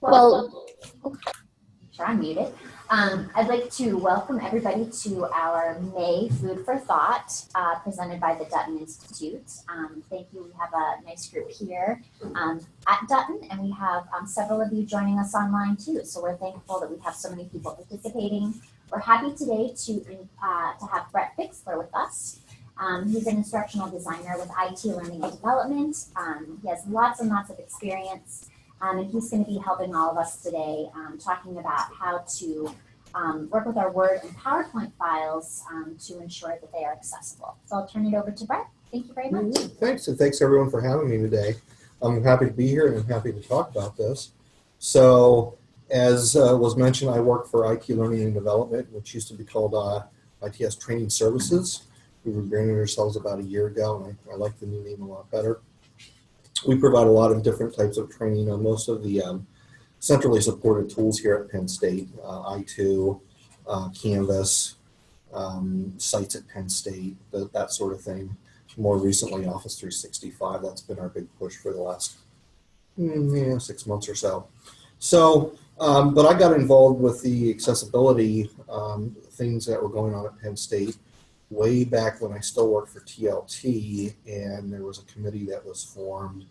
Well, Sure, I'm muted. Um, I'd like to welcome everybody to our May Food for Thought uh, presented by the Dutton Institute. Um, thank you. We have a nice group here um, at Dutton, and we have um, several of you joining us online too. So we're thankful that we have so many people participating. We're happy today to uh, to have Brett Fixler with us. Um, he's an instructional designer with IT Learning and Development. Um, he has lots and lots of experience. Um, and he's going to be helping all of us today um, talking about how to um, work with our Word and PowerPoint files um, to ensure that they are accessible. So I'll turn it over to Brett. Thank you very much. Thanks, and thanks everyone for having me today. I'm happy to be here and I'm happy to talk about this. So, as uh, was mentioned, I work for IT Learning and Development, which used to be called uh, ITS Training Services. We rebranded ourselves about a year ago, and I, I like the new name a lot better we provide a lot of different types of training on most of the um, centrally supported tools here at Penn State, uh, I2, uh, Canvas, um, sites at Penn State, the, that sort of thing. More recently, Office 365, that's been our big push for the last mm, yeah, six months or so. So, um, but I got involved with the accessibility um, things that were going on at Penn State way back when I still worked for TLT, and there was a committee that was formed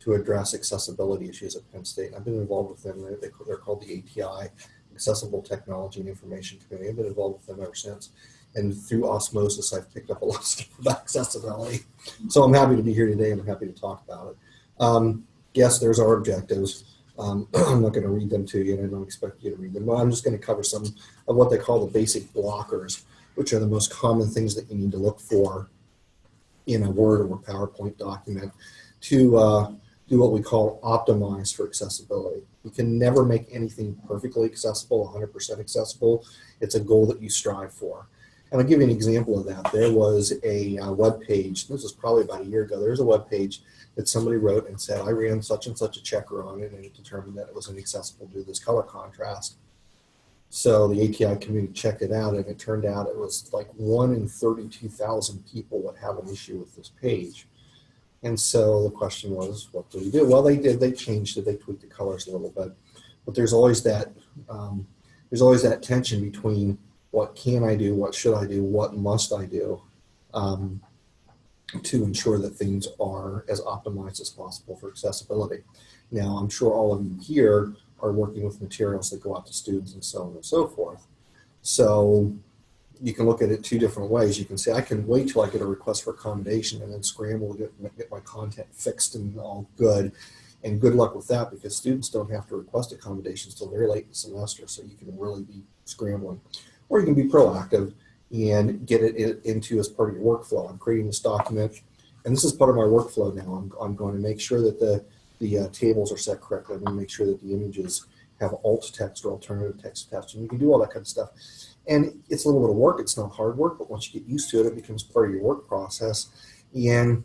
to address accessibility issues at Penn State. I've been involved with them. They, they're called the ATI, Accessible Technology and Information Committee. I've been involved with them ever since. And through osmosis, I've picked up a lot of stuff about accessibility. So I'm happy to be here today and I'm happy to talk about it. Um, yes, there's our objectives. Um, I'm not going to read them to you and I don't expect you to read them, but I'm just going to cover some of what they call the basic blockers which are the most common things that you need to look for in a Word or PowerPoint document to uh, do what we call optimize for accessibility. You can never make anything perfectly accessible, 100% accessible. It's a goal that you strive for. And I'll give you an example of that. There was a uh, web page, this was probably about a year ago, there's a web page that somebody wrote and said, I ran such and such a checker on it and it determined that it was inaccessible due to this color contrast. So the ATI community checked it out and it turned out it was like one in 32,000 people would have an issue with this page. And so the question was, what do we do? Well, they did, they changed it, they tweaked the colors a little bit, but there's always that, um, there's always that tension between what can I do, what should I do, what must I do um, to ensure that things are as optimized as possible for accessibility. Now, I'm sure all of you here are working with materials that go out to students and so on and so forth. So you can look at it two different ways. You can say, I can wait till I get a request for accommodation and then scramble to get, get my content fixed and all good. And good luck with that because students don't have to request accommodations till very late in the semester. So you can really be scrambling. Or you can be proactive and get it into as part of your workflow. I'm creating this document and this is part of my workflow now. I'm, I'm going to make sure that the the uh, tables are set correctly. To make sure that the images have alt text or alternative text attached. And you can do all that kind of stuff. And it's a little bit of work. It's not hard work, but once you get used to it, it becomes part of your work process. And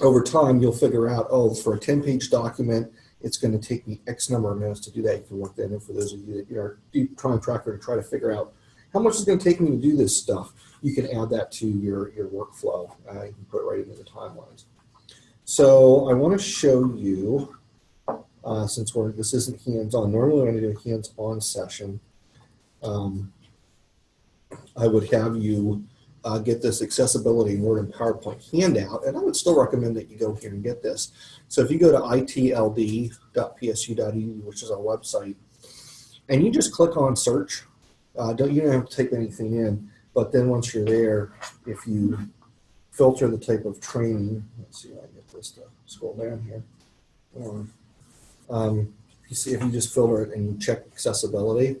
over time, you'll figure out, oh, for a 10-page document, it's going to take me X number of minutes to do that. You can work that in for those of you that are trying to tracker to try to figure out how much is going to take me to do this stuff. You can add that to your, your workflow. Uh, you can put it right into the timelines. So I want to show you, uh, since we're, this isn't hands-on, normally when I do a hands-on session, um, I would have you uh, get this accessibility Word and PowerPoint handout, and I would still recommend that you go here and get this. So if you go to itld.psu.edu, which is our website, and you just click on search, uh, don't you don't have to type anything in, but then once you're there, if you filter the type of training, let's see, to scroll down here. Um, um, you see if you just filter it and you check accessibility,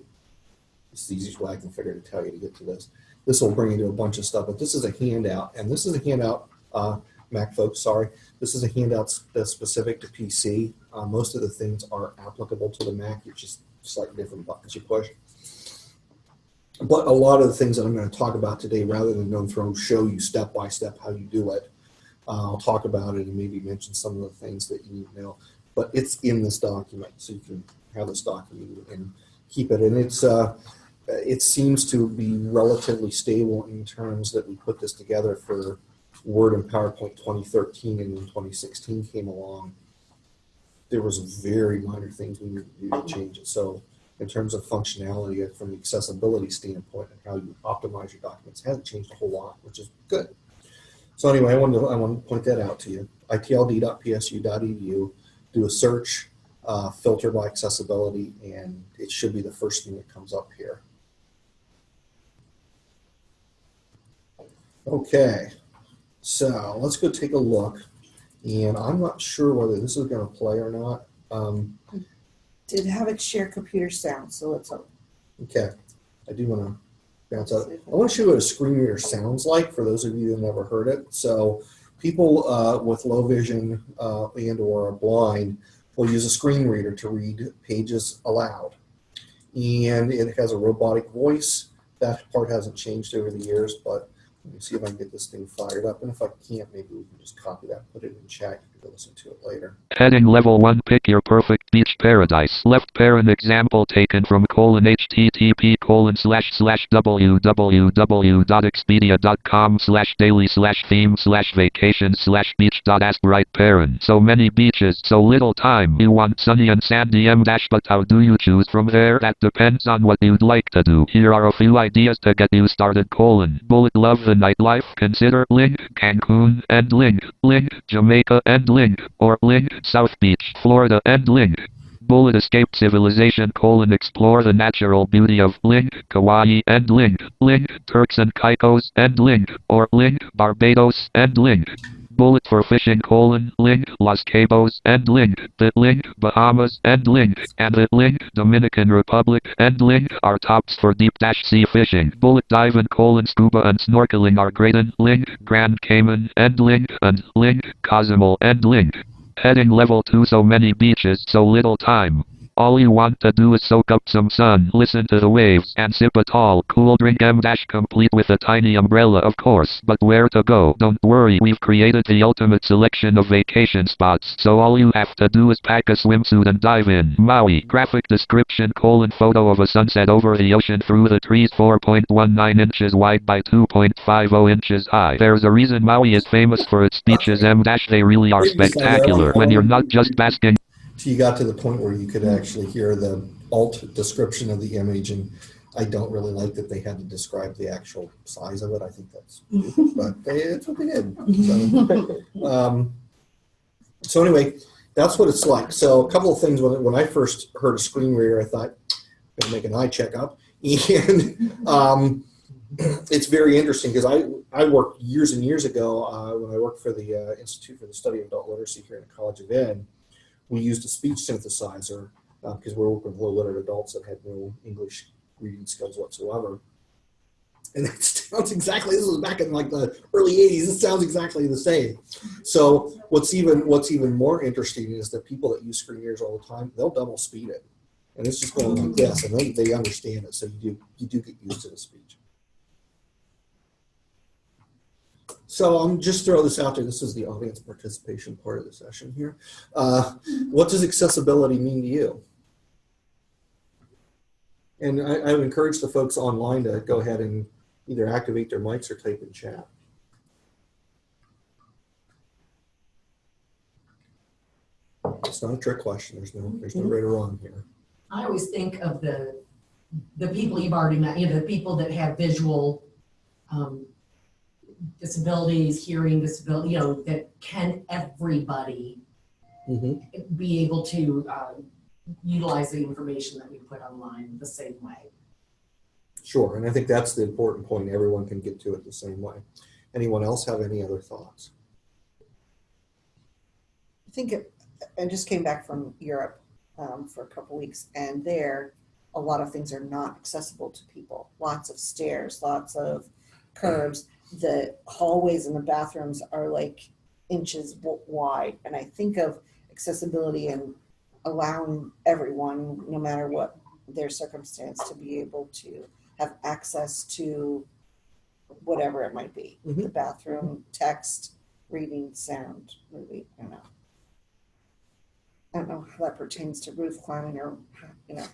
it's the easiest way I can figure to tell you to get to this. This will bring you to a bunch of stuff, but this is a handout, and this is a handout, uh, Mac folks, sorry. This is a handout that's specific to PC. Uh, most of the things are applicable to the Mac. It's just slightly different buttons you push. But a lot of the things that I'm going to talk about today, rather than going through and show you step by step how you do it, uh, I'll talk about it and maybe mention some of the things that you need to know. But it's in this document, so you can have this document and keep it. And it's uh, it seems to be relatively stable in terms that we put this together for Word and PowerPoint 2013 and 2016 came along. there was very minor things we needed to do to change it. So in terms of functionality uh, from the accessibility standpoint and how you optimize your documents, hasn't changed a whole lot, which is good. So anyway, I wanted to, I want to point that out to you. itld.psu.edu, do a search, uh, filter by accessibility, and it should be the first thing that comes up here. Okay, so let's go take a look. And I'm not sure whether this is going to play or not. Um, Did have it share computer sound, so let's hope. okay, I do want to bounce out. I want to show you what a screen reader sounds like for those of you who have never heard it. So people uh, with low vision uh, and or are blind will use a screen reader to read pages aloud. And it has a robotic voice. That part hasn't changed over the years, but let me see if I can get this thing fired up. And if I can't, maybe we can just copy that, put it in chat. Listen to it later. Heading level 1 Pick your perfect beach paradise. Left parent example taken from colon http colon slash slash www.expedia.com slash daily slash theme slash vacation slash beach dot ask right parent. So many beaches, so little time. You want sunny and sandy m dash but how do you choose from there? That depends on what you'd like to do. Here are a few ideas to get you started colon. Bullet love the nightlife. Consider link Cancun and link link Jamaica and link or link South Beach, Florida and link Bullet escape civilization colon explore the natural beauty of Link, Kauai and Link, Link, Turks and Caicos and Link, or Link, Barbados and Link. Bullet for fishing colon link Los Cabos and link the link Bahamas and link and the link Dominican Republic and link are tops for deep dash sea fishing. Bullet diving colon scuba and snorkeling are great and link Grand Cayman and link and link Cozumel and link. Heading level 2 so many beaches so little time. All you want to do is soak up some sun, listen to the waves, and sip a tall, cool drink M dash complete with a tiny umbrella of course. But where to go? Don't worry, we've created the ultimate selection of vacation spots, so all you have to do is pack a swimsuit and dive in. Maui, graphic description colon photo of a sunset over the ocean through the trees 4.19 inches wide by 2.50 inches high. There's a reason Maui is famous for its beaches M dash they really are spectacular. When you're not just basking So you got to the point where you could actually hear the alt description of the image, and I don't really like that they had to describe the actual size of it. I think that's, but they, it's what they did. So, um, so anyway, that's what it's like. So a couple of things when when I first heard a screen reader, I thought, I'm gonna make an eye checkup, and um, it's very interesting because I I worked years and years ago uh, when I worked for the uh, Institute for the Study of Adult Literacy here in the College of Ed we used a speech synthesizer uh, because we're working with low literate adults that had no English reading skills whatsoever. And it sounds exactly. This was back in like the early '80s. It sounds exactly the same. So what's even what's even more interesting is that people that use screen readers all the time, they'll double speed it, and it's just going like this, and they, they understand it. So you do you do get used to the speech. So I'm just throw this out there. This is the audience participation part of the session here. Uh, what does accessibility mean to you? And I, I would encourage the folks online to go ahead and either activate their mics or type in chat. It's not a trick question. There's no there's no right or wrong here. I always think of the, the people you've already met, you know, the people that have visual um, disabilities, hearing disability, you know, that can everybody Mm-hmm. be able to um, utilize the information that we put online the same way. Sure, and I think that's the important point. Everyone can get to it the same way. Anyone else have any other thoughts? I think it, I just came back from Europe um, for a couple weeks, and there, a lot of things are not accessible to people. Lots of stairs, lots of curbs. The hallways and the bathrooms are like inches wide, and I think of accessibility and allowing everyone, no matter what their circumstance, to be able to have access to whatever it might be. Mm-hmm. The bathroom, text, reading, sound, movie, you know. I don't know how that pertains to roof climbing or, you know,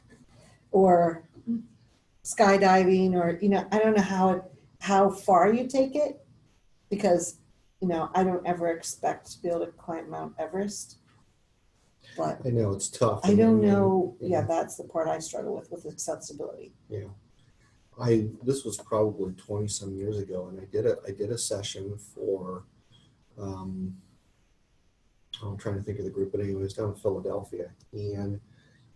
or mm. skydiving or, you know, I don't know how it, how far you take it. Because, you know, I don't ever expect to be able to climb Mount Everest. but I know it's tough. I don't and- know, and- yeah, that's the part I struggle with, with accessibility. Yeah, I this was probably twenty some years ago, and I did a I did a session for, um, I'm trying to think of the group, but anyway, it was down in Philadelphia, and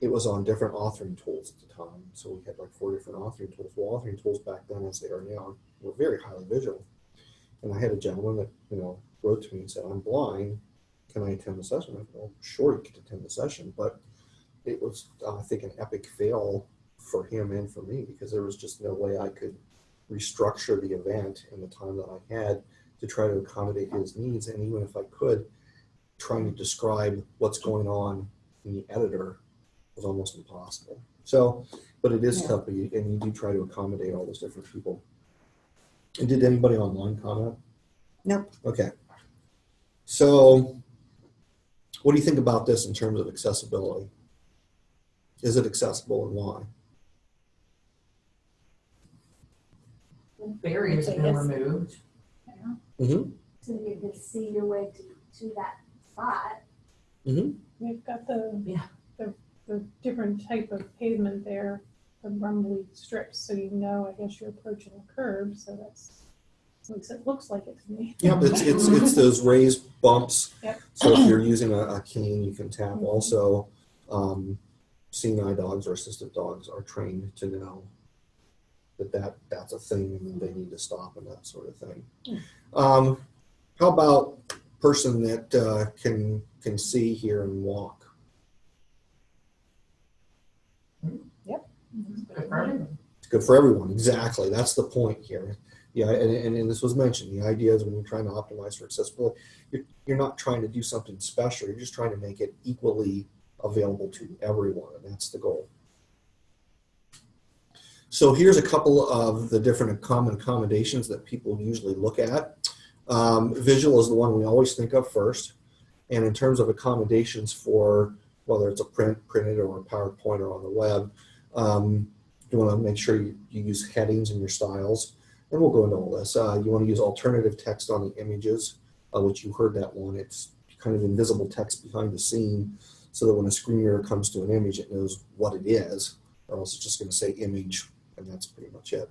it was on different authoring tools at the time. So we had like four different authoring tools. Well, authoring tools back then, as they are now, were very highly visual. And I had a gentleman that you know wrote to me and said, "I'm blind. Can I attend the session?" I said, "Well, sure, you can attend the session," but it was, I think, an epic fail for him and for me because there was just no way I could restructure the event in the time that I had to try to accommodate his needs. And even if I could, trying to describe what's going on in the editor was almost impossible. So, but it is Yeah. tough, and you do try to accommodate all those different people. And did anybody online comment? Nope. Okay. So, what do you think about this in terms of accessibility? Is it accessible and why? Barriers have been Yes. removed. Mm-hmm. So you can see your way to, to that spot. Mm -hmm. We've got the, Yeah. the, the different type of pavement there, the rumbly strips, so you know, I guess you're approaching a curb, so that's, at least it looks like it to me. Yeah, it's, it's, it's those raised bumps. Yep. So if you're using a, a cane, you can tap. Also, um, seeing eye dogs or assistive dogs are trained to know that, that that's a thing and they need to stop and that sort of thing. Um, how about person that uh, can can see, hear, and walk? It's good for everyone. Exactly. That's the point here. Yeah, and, and, and this was mentioned. The idea is when you're trying to optimize for accessibility, you're, you're not trying to do something special. You're just trying to make it equally available to everyone, and that's the goal. So here's a couple of the different common accommodations that people usually look at. Um, visual is the one we always think of first. And in terms of accommodations for whether it's a print, printed, or a PowerPoint or on the web, um, you want to make sure you, you use headings in your styles. And we'll go into all this. Uh, you want to use alternative text on the images, uh, which you heard that one. It's kind of invisible text behind the scene so that when a screen reader comes to an image, it knows what it is, or else it's just going to say image, and that's pretty much it.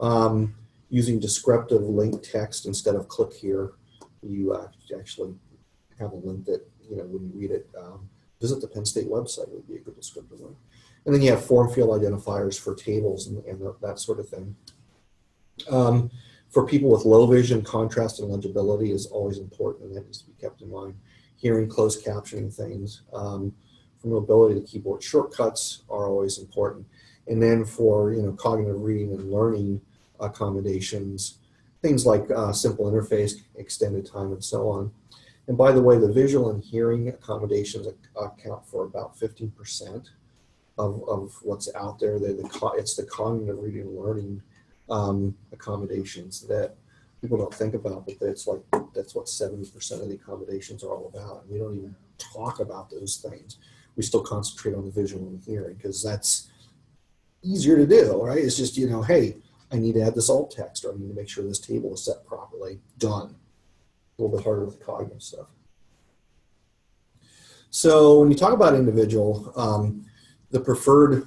Um, using descriptive link text instead of click here, you uh, actually have a link that, you know, when you read it, um, visit the Penn State website would be a good descriptive link. And then you have form field identifiers for tables and, and that sort of thing. Um, for people with low vision, contrast and legibility is always important, and that needs to be kept in mind. Hearing closed captioning things. Um, for mobility, the keyboard shortcuts are always important. And then for you know cognitive reading and learning accommodations, things like uh, simple interface, extended time, and so on. And by the way, the visual and hearing accommodations account for about 15% of, of what's out there. The, it's the cognitive reading and learning um, accommodations that people don't think about, but that's like that's what 70% of the accommodations are all about. And we don't even talk about those things. We still concentrate on the visual and hearing because that's easier to do, right? It's just, you know, hey, I need to add this alt text or I need to make sure this table is set properly. Done. A little bit harder with the cognitive stuff. So when you talk about individual, um, the preferred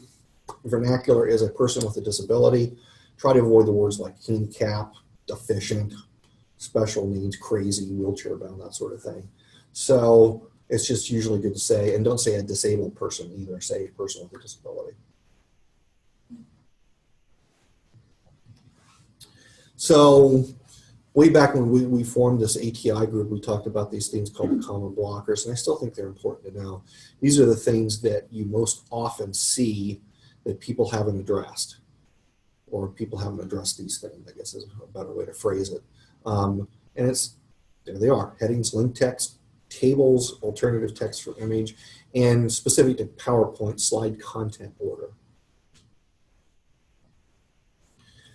vernacular is a person with a disability. Try to avoid the words like handicap, deficient, special needs, crazy, wheelchair bound, that sort of thing. So it's just usually good to say, and don't say a disabled person either, say a person with a disability. So way back when we, we formed this ATI group, we talked about these things called common blockers, and I still think they're important to know. These are the things that you most often see that people haven't addressed, or people haven't addressed these things, I guess is a better way to phrase it. Um, and it's, there they are, headings, link text, tables, alternative text for image, and specific to PowerPoint slide content order.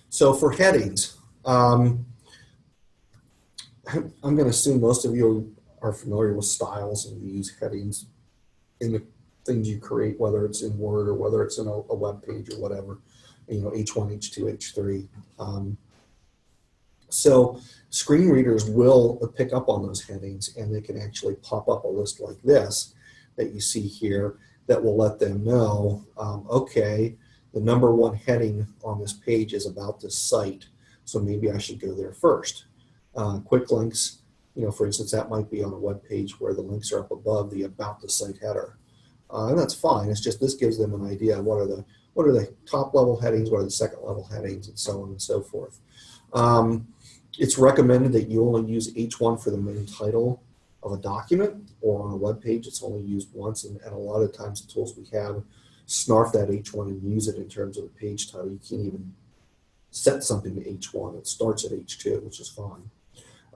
So for headings, um, I'm going to assume most of you are familiar with styles and you use headings in the things you create, whether it's in Word or whether it's in a, a web page or whatever, you know, H1, H2, H3. Um, so screen readers will pick up on those headings and they can actually pop up a list like this that you see here that will let them know, um, okay, the number one heading on this page is about this site, so maybe I should go there first. Uh, quick links, you know, for instance, that might be on a web page where the links are up above the about the site header. Uh, and that's fine. It's just this gives them an idea of what are the what are the top level headings, what are the second level headings, and so on and so forth. Um, it's recommended that you only use H1 for the main title of a document or on a web page. It's only used once, and, and a lot of times the tools we have snarf that H1 and use it in terms of the page title. You can't even set something to H1. It starts at H2, which is fine.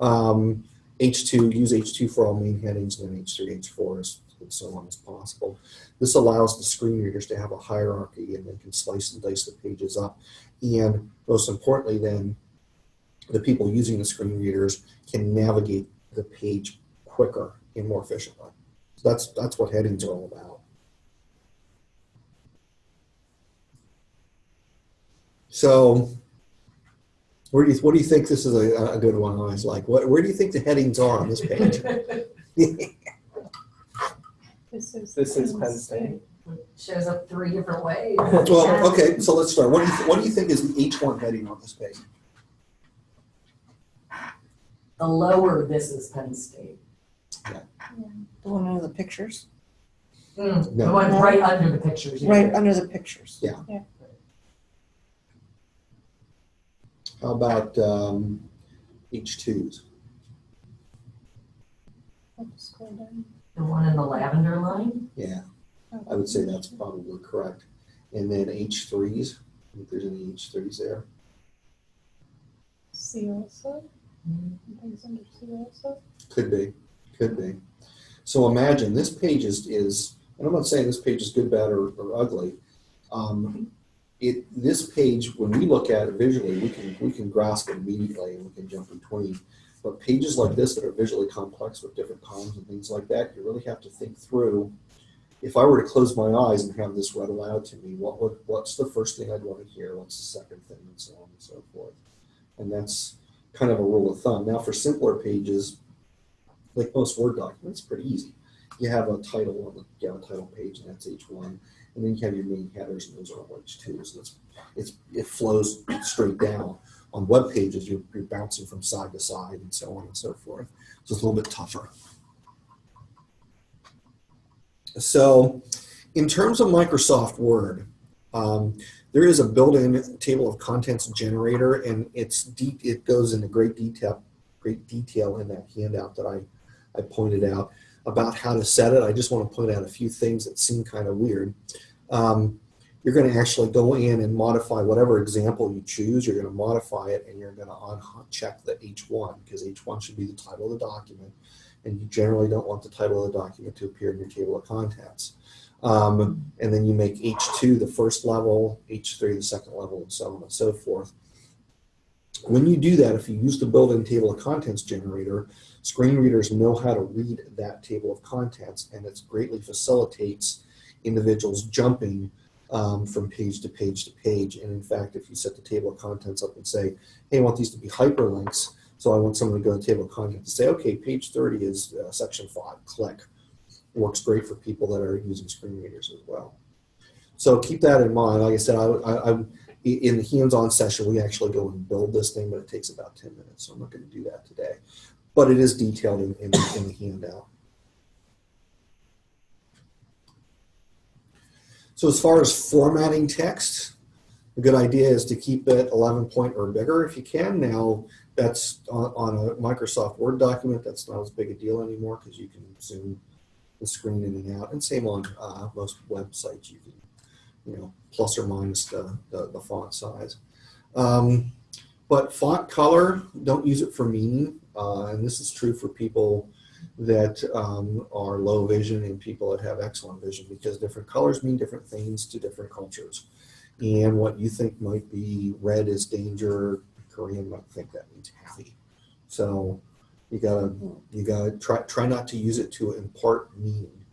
Um, H2, use H2 for all main headings, and then H3, H4, as, so on as possible. This allows the screen readers to have a hierarchy and they can slice and dice the pages up. And most importantly, then, the people using the screen readers can navigate the page quicker and more efficiently. So that's that's what headings are all about. So, where do you what do you think this is a, a good one? I was like, what where do you think the headings are on this page? This is. This is Penn State. Shows up three different ways. well, okay, so let's start. What do you what do you think is the H one heading on this page? The lower this is Penn State. Yeah. The one under the pictures, Mm, The No. one right under the pictures. yeah. right under the pictures. Yeah. Yeah. How about um, H twos? I'll just scroll down. The one in the lavender line. Yeah, I would say that's probably correct. And then H threes. If there's any H threes there. See also, things under see also. Could be, could be. So imagine this page is, is and I'm not saying this page is good, bad, or, or ugly. Um, it this page, when we look at it visually, we can we can grasp it immediately and we can jump between. But pages like this that are visually complex with different columns and things like that, you really have to think through. If I were to close my eyes and have this read aloud to me, what would what's the first thing I'd want to hear? What's the second thing, and so on and so forth. And that's kind of a rule of thumb. Now, for simpler pages, like most Word documents, pretty easy. You have a title on the you have a title page, and that's H1, and then you have your main headers, and those are all H2. So it's, it's it flows straight down. On web pages, you're, you're bouncing from side to side, and so on and so forth. So it's a little bit tougher. So, in terms of Microsoft Word, um, there is a built-in table of contents generator, and it's deep. It goes into great detail, great detail in that handout that I, I pointed out about how to set it. I just want to point out a few things that seem kind of weird. Um, you're going to actually go in and modify whatever example you choose. You're going to modify it, and you're going to uncheck the H1 because H1 should be the title of the document, and you generally don't want the title of the document to appear in your table of contents. Um, and then you make H2 the first level, H3 the second level, and so on and so forth. When you do that, if you use the built-in table of contents generator, screen readers know how to read that table of contents, and it greatly facilitates individuals jumping um, from page to page to page. And in fact, if you set the table of contents up and say, hey, I want these to be hyperlinks, so I want someone to go to the table of contents and say, okay, page 30 is uh, section 5, click works great for people that are using screen readers as well. So keep that in mind. Like I said, I, I, I'm in the hands-on session. We actually go and build this thing, but it takes about 10 minutes. So I'm not going to do that today. But it is detailed in, in, in the handout. So as far as formatting text, a good idea is to keep it 11 point or bigger if you can. Now that's on, on a Microsoft Word document. That's not as big a deal anymore because you can zoom the screen in and out. And same on uh, most websites, you can, you know, plus or minus the, the, the font size. Um, but font color, don't use it for meaning. Uh, and this is true for people that um, are low vision and people that have excellent vision because different colors mean different things to different cultures. And what you think might be red is danger, Korean might think that means happy. So you gotta you gotta try try not to use it to impart meaning.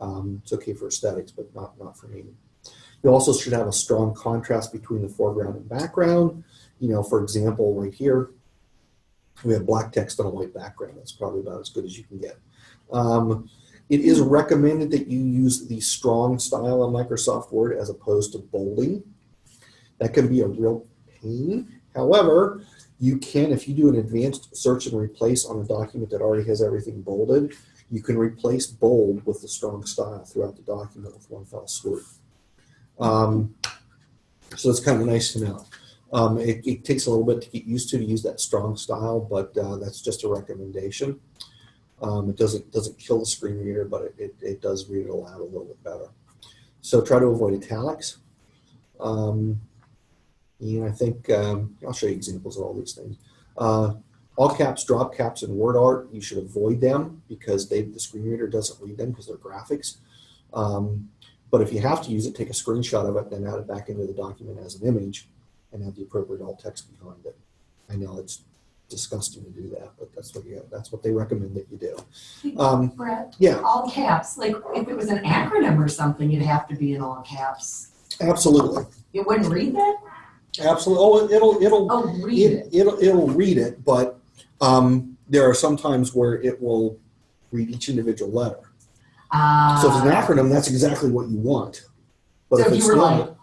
Um, it's okay for aesthetics, but not not for meaning. You also should have a strong contrast between the foreground and background. You know, for example, right here, we have black text on a white background. That's probably about as good as you can get. Um, It is recommended that you use the strong style on Microsoft Word as opposed to bolding. That can be a real pain. However, you can, if you do an advanced search and replace on a document that already has everything bolded, you can replace bold with the strong style throughout the document with one fell swoop. Um, so it's kind of nice to know. Um, it, it takes a little bit to get used to to use that strong style, but uh, that's just a recommendation. Um, it doesn't doesn't kill the screen reader, but it, it, it does read it aloud a little bit better. So try to avoid italics. Um, and I think um, I'll show you examples of all these things. Uh, all caps, drop caps, and word art, you should avoid them because they, the screen reader doesn't read them because they're graphics. Um, but if you have to use it, take a screenshot of it, then add it back into the document as an image and have the appropriate alt text behind it. I know it's disgusting to do that, but that's what you that's what they recommend that you do. Um, Brett, yeah, all caps, like if it was an acronym or something, you'd have to be in all caps. absolutely, You wouldn't read that? absolutely. Oh, it'll it'll Oh, read it. it, it'll it'll read it, but um, there are some times where it will read each individual letter. So if it's an Ah. acronym, that's exactly what you want. But So if if it's you were not, like,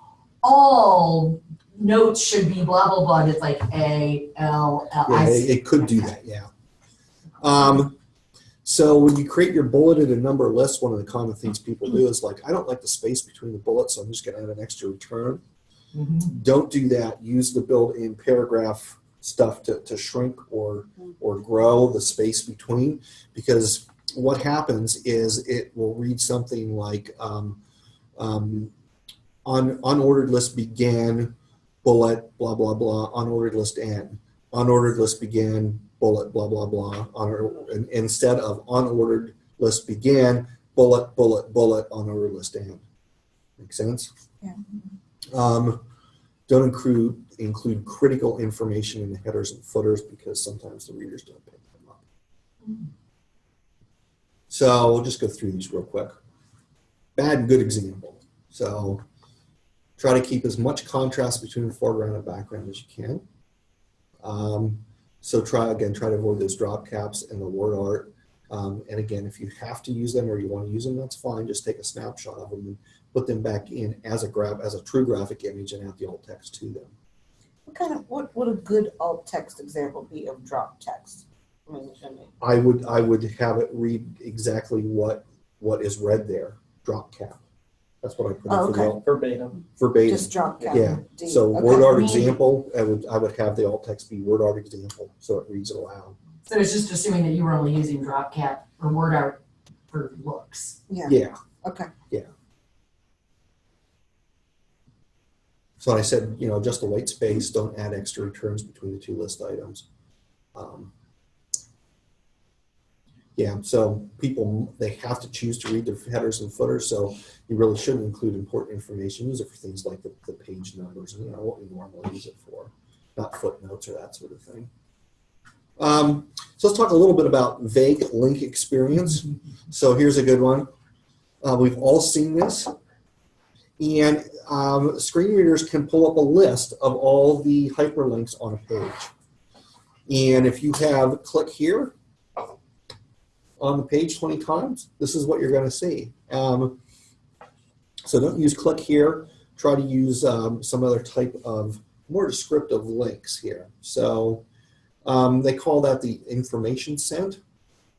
all notes should be blah, blah, blah, it's like A, L, L, yeah, I it, it could do that. Yeah. Um, so when you create your bulleted and number list, one of the common things people do is like, I don't like the space between the bullets, so I'm just going to add an extra return. Mhm. Don't do that. Use the built-in paragraph stuff to, to shrink or or grow the space between because what happens is it will read something like um, um, on unordered list began bullet blah blah blah unordered list end unordered list begin, bullet blah blah blah and instead of unordered list begin, bullet bullet bullet unordered list end make sense? Yeah. um, don't include include critical information in the headers and footers because sometimes the readers don't pick them up. So we'll just go through these real quick. Bad and good example. So try to keep as much contrast between foreground and background as you can. Um, so try again, try to avoid those drop caps and the word art. Um, and again, if you have to use them or you want to use them, that's fine. Just take a snapshot of them and put them back in as a grab as a true graphic image and add the alt text to them. What kind of, what would a good alt text example be of drop text? I mean, I mean, I would I would have it read exactly what what is read there. Drop cap. That's what I put in Oh, for the okay. alt verbatim. verbatim. just drop cap. Yeah, D. So Okay. word art example, I would I would have the alt text be word art example, so it reads it aloud. So it's just assuming that you were only using drop cap or word art for looks. Yeah, Yeah. okay. Yeah. So I said, you know, just the white space, don't add extra returns between the two list items. Um, yeah, so people, they have to choose to read the headers and footers, so you really shouldn't include important information. Use it for things like the, the page numbers and, you know, what we normally use it for, not footnotes or that sort of thing. Um, so let's talk a little bit about vague link experience. So here's a good one. Uh, we've all seen this. And um, screen readers can pull up a list of all the hyperlinks on a page. And if you have click here on the page 20 times, this is what you're going to see. Um, so don't use click here. Try to use um, some other type of more descriptive links here. So um, they call that the information scent.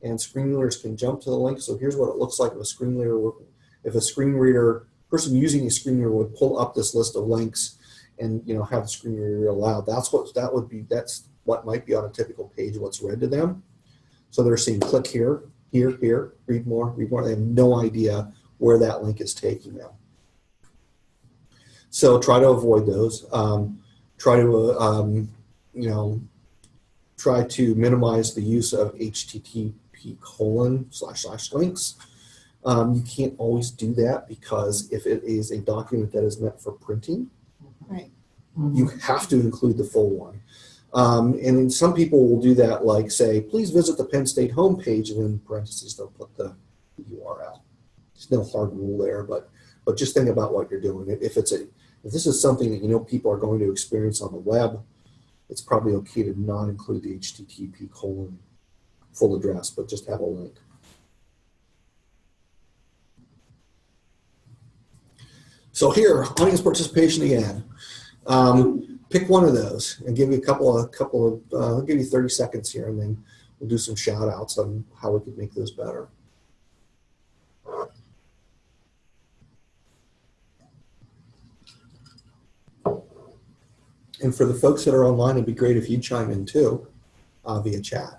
And screen readers can jump to the link. So here's what it looks like if a screen reader, if a screen reader person using a screen reader would pull up this list of links and you know have the screen reader read aloud. That's what that would be. That's what might be on a typical page. What's read to them. So they're seeing click here, here, here, read more, read more. They have no idea where that link is taking them. So try to avoid those. Um, try to uh, um, you know try to minimize the use of HTTP colon slash slash links. Um, you can't always do that because if it is a document that is meant for printing, right. you have to include the full one. Um, and some people will do that, like say, please visit the Penn State homepage, and in parentheses they'll put the URL. There's no hard rule there, but but just think about what you're doing. If it's a if this is something that you know people are going to experience on the web, it's probably okay to not include the HTTP colon full address, but just have a link. So here, audience participation again. Um, pick one of those and give you a couple of couple of. Uh, I'll give you 30 seconds here, and then we'll do some shout outs on how we could make those better. And for the folks that are online, it'd be great if you chime in too uh, via chat.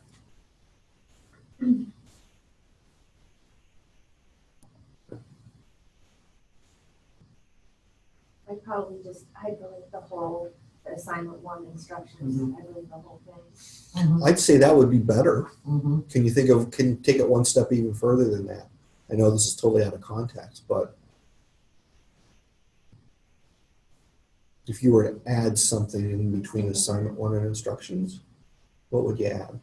I'd probably just hyperlink the whole, assignment one instructions, Mhm. hyperlink the whole thing. Mhm, I'd say that would be better. mhm. Can you think of, can you take it one step even further than that? I know this is totally out of context, but if you were to add something in between assignment one and instructions, what would you add?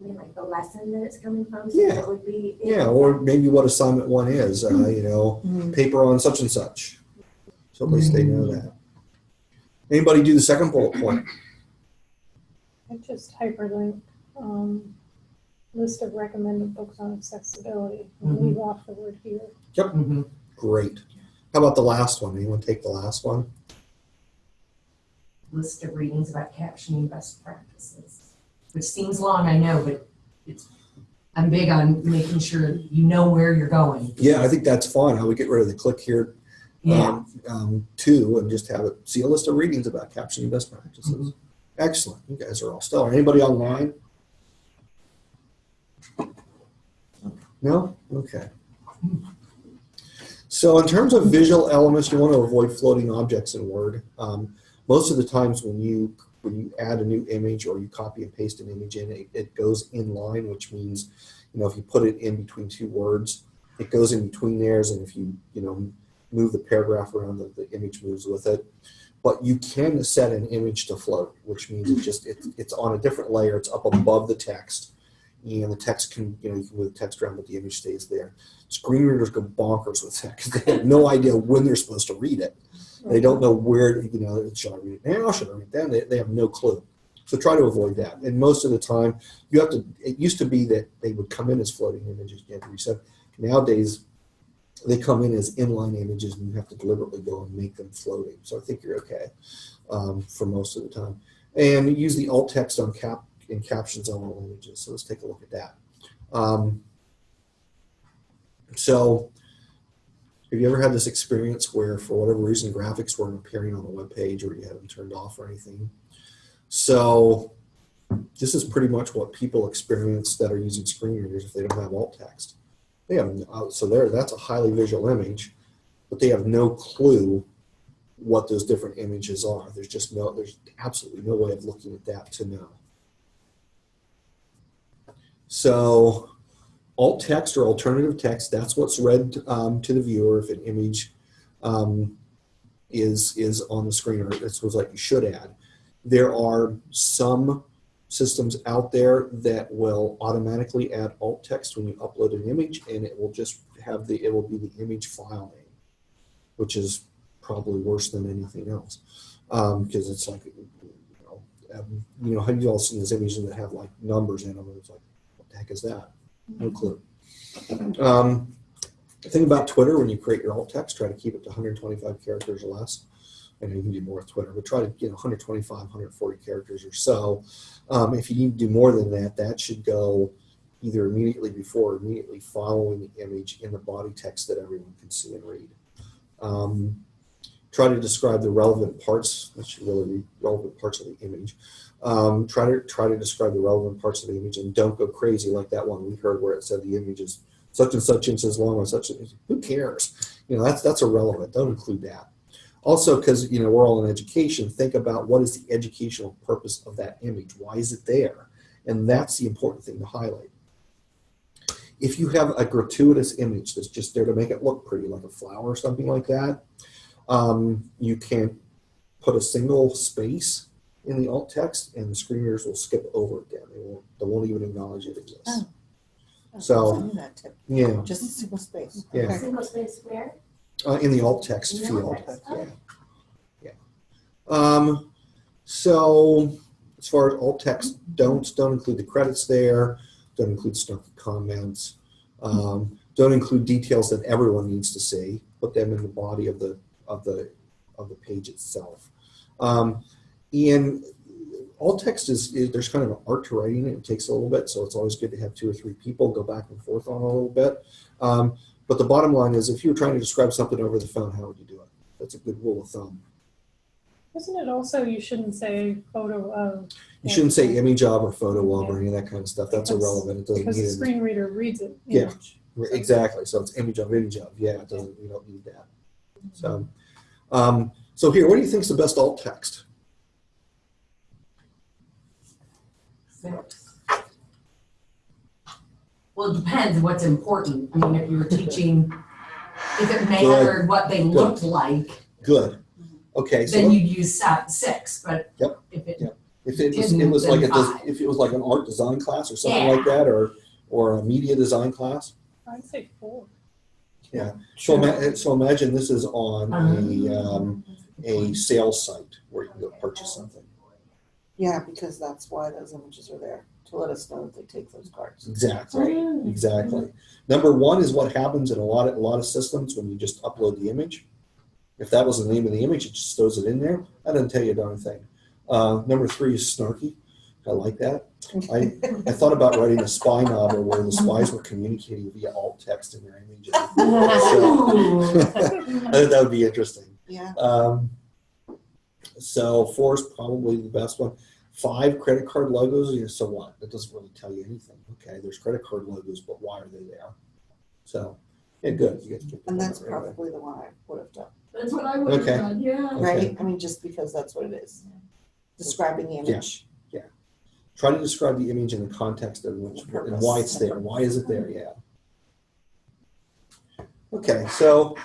I mean, like the lesson that it's coming from, so Yeah. that it would be. Yeah, or maybe what assignment one is, uh, you know, Mhm. paper on such and such. So at least they know that. Anybody do the second bullet point? I just hyperlink, um, list of recommended books on accessibility, and Mhm. leave off the word here. Yep. Mm -hmm. Great. How about the last one? Anyone take the last one? List of readings about captioning best practices, which seems long, I know, but it's, I'm big on making sure you know where you're going. Yeah, I think that's fine. how we get rid of the click here Yeah, um, um, two and just have it see a list of readings about captioning best practices. Mhm. Excellent. You guys are all stellar. Anybody online? No? Okay. So in terms of visual elements, you want to avoid floating objects in Word. Um, most of the times when you when you add a new image or you copy and paste an image in, it, it goes in line, which means, you know, if you put it in between two words, it goes in between theirs, and if you, you know, move the paragraph around, the, the image moves with it. But you can set an image to float, which means it just it, it's on a different layer. It's up above the text, and the text can you know you can move the text around, but the image stays there. Screen readers go bonkers with that because they have no idea when they're supposed to read it. They don't know where you know should I read it now? Should I read it then? They, they have no clue. So try to avoid that. And most of the time, you have to. It used to be that they would come in as floating images. You have to reset. Nowadays, they come in as inline images and you have to deliberately go and make them floating. So I think you're okay um, for most of the time. And use the alt text on cap in captions on all images. So let's take a look at that. Um, so have you ever had this experience where for whatever reason graphics weren't appearing on the web page or you had them turned off or anything? So this is pretty much what people experience that are using screen readers if they don't have alt text. They have uh, so there. That's a highly visual image, but they have no clue what those different images are. There's just no. There's absolutely no way of looking at that to know. So, alt text or alternative text. That's what's read um, to the viewer if an image um, is is on the screen, or it's was like you should add. There are some systems out there that will automatically add alt text when you upload an image and it will just have the it will be the image file name which is probably worse than anything else because it's like you know, um, you know have you all seen those images that have like numbers in them it's like what the heck is that no clue um, thing about twitter when you create your alt text try to keep it to 125 characters or less I know you can do more with Twitter, but try to get 125, 140 characters or so. Um, if you need to do more than that, that should go either immediately before or immediately following the image in the body text that everyone can see and read. Um, try to describe the relevant parts. That should really be relevant parts of the image. Um, try to try to describe the relevant parts of the image and don't go crazy like that one we heard where it said the image is such and such inches long or such. Who cares? You know that's that's irrelevant. Don't include that. Also, because you know we're all in education, think about what is the educational purpose of that image. Why is it there? And that's the important thing to highlight. If you have a gratuitous image that's just there to make it look pretty, like a flower or something like that, um, you can't put a single space in the alt text, and the screen readers will skip over it. Then they won't. They won't even acknowledge it exists. Oh. Oh, So- I knew that tip. Yeah, Just a single space. Yeah. Okay. Single space where? uh, in the alt text In the field. alt text, Yeah. Yeah. Um, so as far as alt text, don't don't include the credits there. Don't include snarky comments. Um, Don't include details that everyone needs to see. Put them in the body of the of the of the page itself. Um, and alt text is, is there's kind of an art to writing it. It takes a little bit, so it's always good to have two or three people go back and forth on a little bit. Um, but the bottom line is, if you were trying to describe something over the phone, how would you do it? That's a good rule of thumb. Isn't it also, you shouldn't say photo of, You shouldn't say image of or photo of or any of that kind of stuff. That's Because- irrelevant. It doesn't because the screen reader reads it Yeah. image. Exactly. So it's image of image of. Yeah, it doesn't. We don't need that. So, um, so here, what do you think is the best alt text? Six. Well, it depends what's important. I mean, if you're teaching, if it mattered what they looked like, Good. Okay. So then you'd use sa- six, but Yep. if it, Yep. if it was, it was like a, des- if it was like an art design class or something Yeah. like that, or or a media design class. I'd say four. So, ima- so imagine this is on a Um, um, a sales site where you can go purchase something. Yeah, because that's why those images are there, to let us know that they take those cards. Exactly. Mm. Exactly. Number one is what happens in a lot of a lot of systems when you just upload the image. If that was the name of the image, it just throws it in there. That doesn't tell you a darn thing. Uh, number three is snarky. I like that. I, I thought about writing a spy novel where the spies were communicating via alt text in their images. Ooh. I think that would be interesting. Yeah, Um, so four is probably the best one. Five credit card logos. You know, so what? That doesn't really tell you anything. Okay, there's credit card logos, but why are they there? So, yeah, good. You get to get and that's right away. probably the one I would have done, That's what I would have Okay. done, yeah. Okay. right? I mean, just because that's what it is. Describing the image. Yeah. Try to describe the image in the context of which and why it's there. Why is it there? Yeah. Okay, so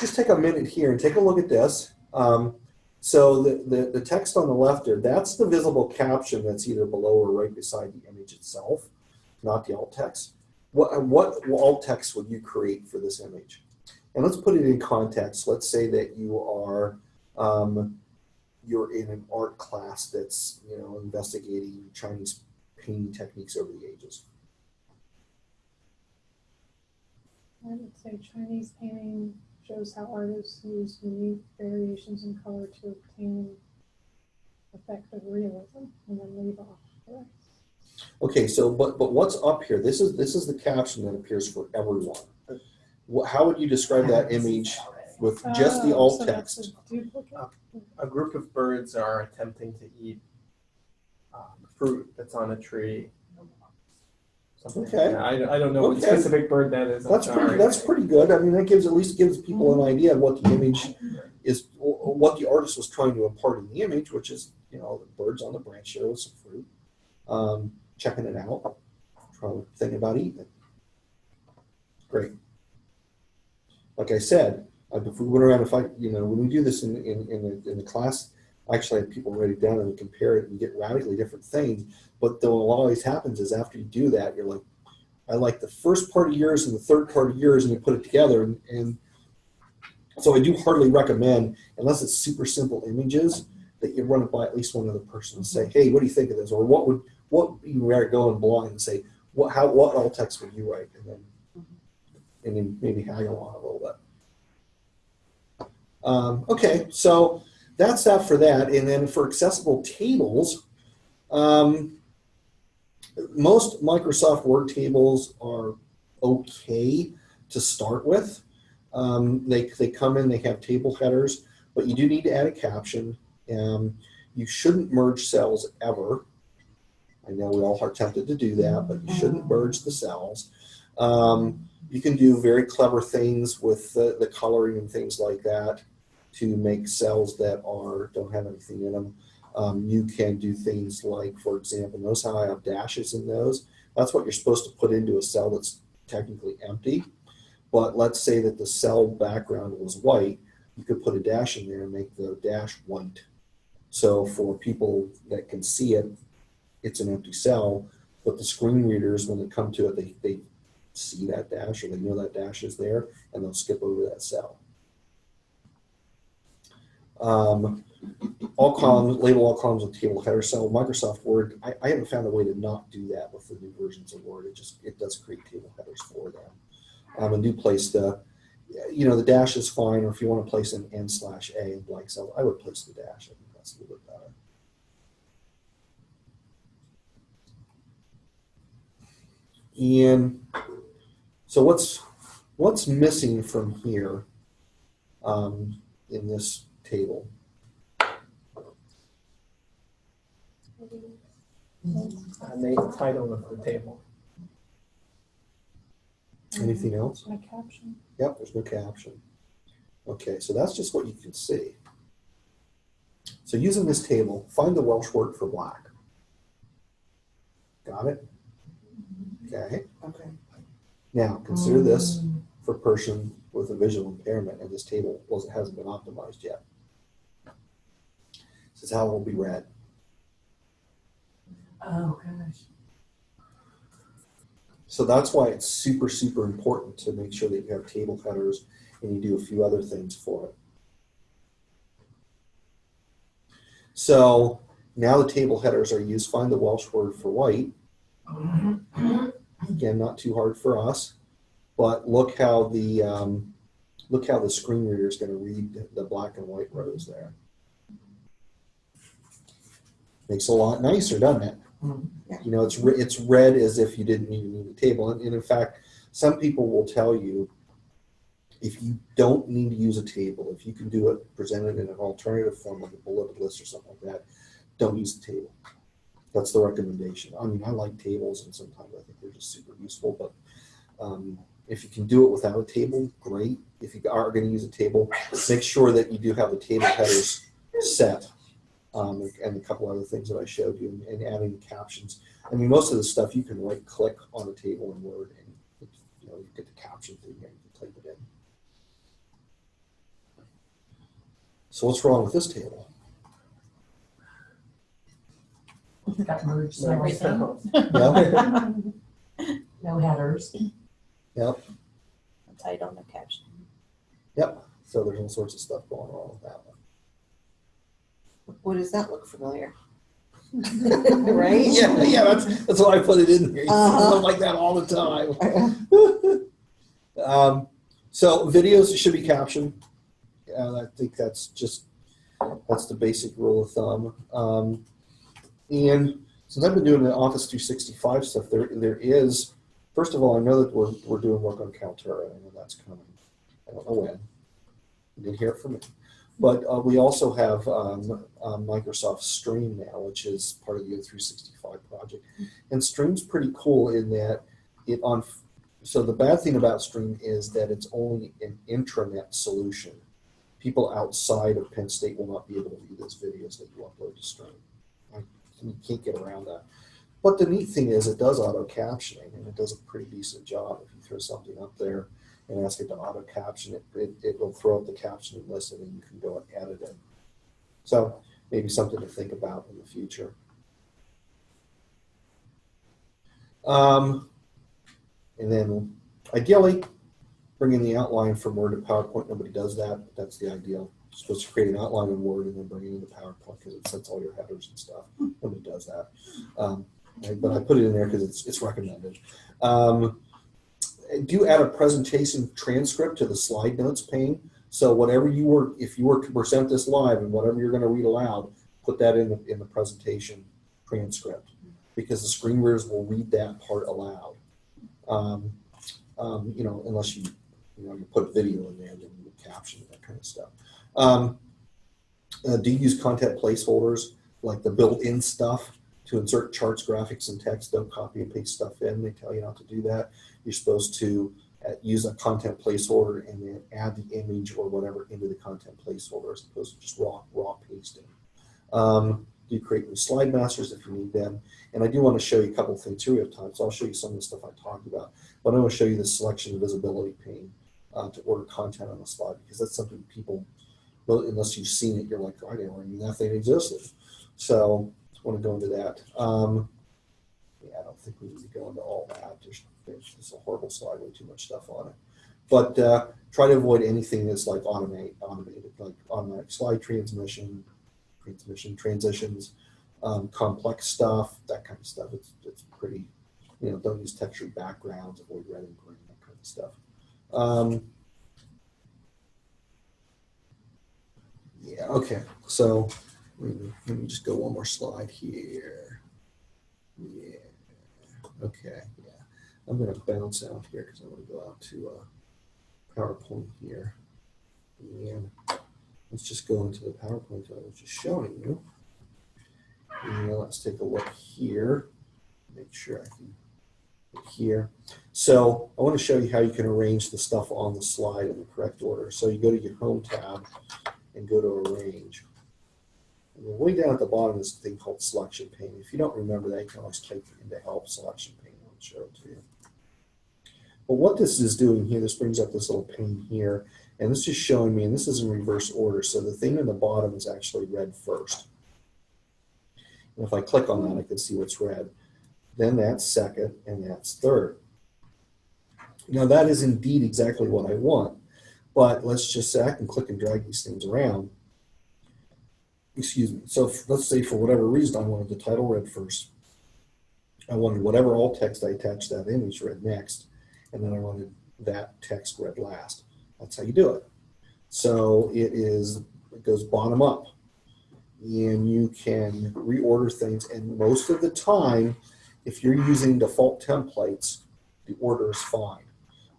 just take a minute here and take a look at this. Um, so the, the, the text on the left there, that's the visible caption that's either below or right beside the image itself, not the alt text. What, what alt text would you create for this image? And let's put it in context. Let's say that you are um, you're in an art class that's you know investigating Chinese painting techniques over the ages. I would say Chinese painting shows how artists use unique variations in color to obtain effective realism and then leave off the rest. Okay, so but but what's up here? This is this is the caption that appears for everyone. How would you describe that image with just the Oh, alt so text? a a group of birds are attempting to eat um, fruit that's on a tree. Something like Okay. that. I, I don't know what specific bird that is. I'm That's pretty. That's pretty good. I mean, that gives at least gives people an idea of what the image is, what the artist was trying to impart in the image, which is you know the birds on the branch here with some fruit, um, checking it out, trying thinking about eating it. Great. Like I said, if we went around, if I you know when we do this in in in the, in the class, I actually have people write it down and compare it and get radically different things. But then what always happens is after you do that, you're like. I like the first part of yours and the third part of yours, and you put it together. And, and so I do hardly recommend, unless it's super simple images, that you run it by at least one other person and say, "Hey, what do you think of this?" Or what would what you rather go and blind and say, "What how what alt text would you write?" And then and then maybe hang on a little bit. Um, okay, so that's that for that. And then for accessible tables. Um, most Microsoft Word tables are okay to start with. Um, they, they come in, they have table headers, but you do need to add a caption. Um, you shouldn't merge cells ever. I know we all are tempted to do that, but you shouldn't merge the cells. Um, you can do very clever things with the, the coloring and things like that to make cells that are don't have anything in them. Um, you can do things like, for example, notice how I have dashes in those. That's what you're supposed to put into a cell that's technically empty. But let's say that the cell background was white, you could put a dash in there and make the dash white. So for people that can see it, it's an empty cell. But the screen readers, when they come to it, they, they see that dash or they know that dash is there and they'll skip over that cell. Um, all columns, label all columns with table header. So Microsoft Word, I, I haven't found a way to not do that with the new versions of Word. It just, it does create table headers for them. Um, and do place the, you know, the dash is fine, or if you want to place an N slash A in blank cell, I would place the dash. I think that's a little bit better. And so what's what's missing from here um, in this table? And the title of the table. Anything else? My caption. Yep, there's no caption. Okay, so that's just what you can see. So using this table, find the Welsh word for black. Got it? Okay. Okay. Now consider this for person with a visual impairment, and this table wasn't hasn't been optimized yet. This is how it will be read. Oh, gosh. So that's why it's super, super important to make sure that you have table headers and you do a few other things for it. So now the table headers are used. Find the Welsh word for white. Again, not too hard for us, but look how the um, look how the screen reader is going to read the black and white rows there. Makes a lot nicer, doesn't it? You know, it's re- it's read as if you didn't even need a table, and, and in fact, some people will tell you if you don't need to use a table, if you can do it presented in an alternative form like a bulleted list or something like that, don't use the table. That's the recommendation. I mean, I like tables, and sometimes I think they're just super useful, but um, if you can do it without a table, great. If you are going to use a table, make sure that you do have the table headers set um, and a couple other things that I showed you, and, and adding the captions. I mean, most of the stuff you can right click on a table in Word, and it's, you know you get the caption thing and you can type it in. So what's wrong with this table? Got merged No, and everything. Yeah, No headers. yep, Title, no caption. yep. So there's all sorts of stuff going on with that one. What does that look familiar? right? Yeah, yeah. That's that's why I put it in here. You Uh-huh. stuff like that all the time. um, so videos should be captioned. And I think that's just that's the basic rule of thumb. Um, and since I've been doing the Office 365 stuff, there there is first of all I know that we're we're doing work on Kaltura. I know that's coming. I don't know when. You didn't hear it from me. But uh, we also have um, uh, Microsoft Stream now, which is part of the O365 project. And Stream's pretty cool in that it on. So the bad thing about Stream is that it's only an intranet solution. People outside of Penn State will not be able to view those videos that you upload to Stream. You can't get around that. But the neat thing is it does auto captioning and it does a pretty decent job. If you throw something up there and ask it to auto caption it, it, it will throw up the captioning list and you can go and edit it. So maybe something to think about in the future. Um, and then ideally, bring in the outline from Word to PowerPoint. Nobody does that. But that's the ideal. You're supposed to create an outline in Word and then bring it into PowerPoint because it sets all your headers and stuff. Nobody does that. Um, but I put it in there because it's, it's recommended. Um, do add a presentation transcript to the slide notes pane. So whatever you were, if you were to present this live and whatever you're going to read aloud, put that in the, in the presentation transcript because the screen readers will read that part aloud. Um, um, you know, unless you, you know, you put video in there, then you would caption that kind of stuff. Um, uh, do you use content placeholders like the built-in stuff to insert charts, graphics, and text? Don't copy and paste stuff in. They tell you not to do that. You're supposed to uh, use a content placeholder and then add the image or whatever into the content placeholder as opposed to just raw raw pasting. Um, you create new slide masters if you need them. And I do want to show you a couple of things here we have time, so I'll show you some of the stuff I talked about. But I want to show you the selection visibility pane uh, to order content on the slide because that's something people, well, unless you've seen it, you're like, I didn't even know that thing existed. So I want to go into that. Um, yeah, I don't think we need to go into all that. There's, it's a horrible slide, way too much stuff on it. But uh, try to avoid anything that's like automate, automated, like automatic slide transmission, transmission transitions, um, complex stuff, that kind of stuff. It's it's pretty, you know, don't use textured backgrounds, avoid red and green, that kind of stuff. Um, yeah, okay. So let me, let me just go one more slide here. Yeah. Okay. I'm going to bounce out here because I want to go out to uh, PowerPoint here. And let's just go into the PowerPoint that I was just showing you. And let's take a look here. Make sure I can here. So I want to show you how you can arrange the stuff on the slide in the correct order. So you go to your Home tab and go to Arrange. And then way down at the bottom is a thing called Selection Pane. If you don't remember that, you can always type into Help Selection Pane. I'll show it to you. But what this is doing here, this brings up this little pane here, and this is showing me, and this is in reverse order, so the thing in the bottom is actually read first. And if I click on that, I can see what's read. Then that's second, and that's third. Now that is indeed exactly what I want, but let's just say I can click and drag these things around. Excuse me. So let's say for whatever reason I wanted the title read first. I wanted whatever alt text I attached that image read next, and then I wanted that text read last. That's how you do it. So it is it goes bottom up, and you can reorder things. And most of the time, if you're using default templates, the order is fine.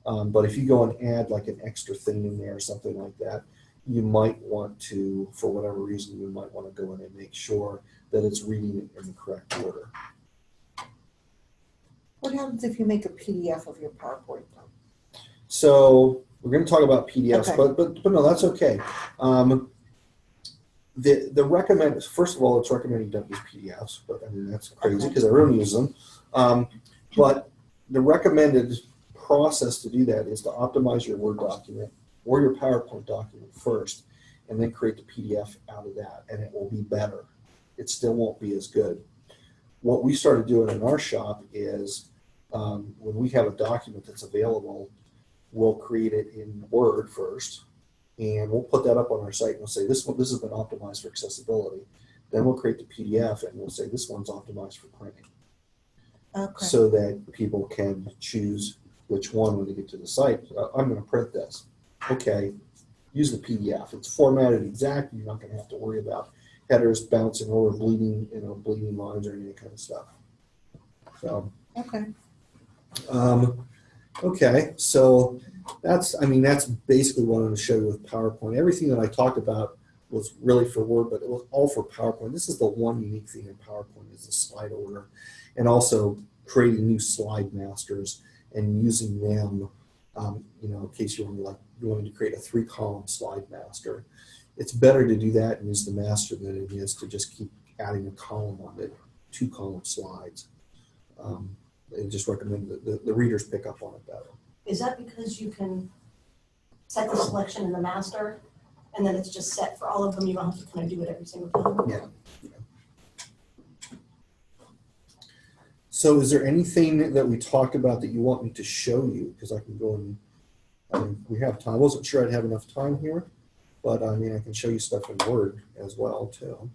Um, but if you go and add like an extra thing in there or something like that, you might want to, for whatever reason, you might want to go in and make sure that it's reading it in the correct order. What happens if you make a PDF of your PowerPoint? So we're going to talk about PDFs, Okay. but, but but no, that's okay. Um, the the recommend first of all, it's recommended you don't use PDFs, but I mean that's crazy because Okay. because everyone uses them. Um, but the recommended process to do that is to optimize your Word document or your PowerPoint document first, and then create the PDF out of that, and it will be better. It still won't be as good. What we started doing in our shop is um, when we have a document that's available we'll create it in Word first, and we'll put that up on our site and we'll say this one this has been optimized for accessibility. Then we'll create the PDF and we'll say this one's optimized for printing, Okay. so that people can choose which one when they get to the site. Uh, I'm going to print this. Okay, use the PDF. It's formatted exactly. You're not going to have to worry about headers bouncing over, bleeding, you know, bleeding lines or any kind of stuff. So. Okay. Um, okay, so that's, I mean, that's basically what I'm going to show you with PowerPoint. Everything that I talked about was really for Word, but it was all for PowerPoint. This is the one unique thing in PowerPoint is the slide order, and also creating new slide masters and using them. Um, you know, in case you want to like you to create a three column slide master, it's better to do that and use the master than it is to just keep adding a column on it, two column slides. Um, they just recommend that the, the readers pick up on it better. Is that because you can set the selection in the master and then it's just set for all of them? You don't have to kind of do it every single time? Yeah. So is there anything that we talked about that you want me to show you? Because I can go and, I mean, we have time. I wasn't sure I'd have enough time here, but I mean, I can show you stuff in Word as well too.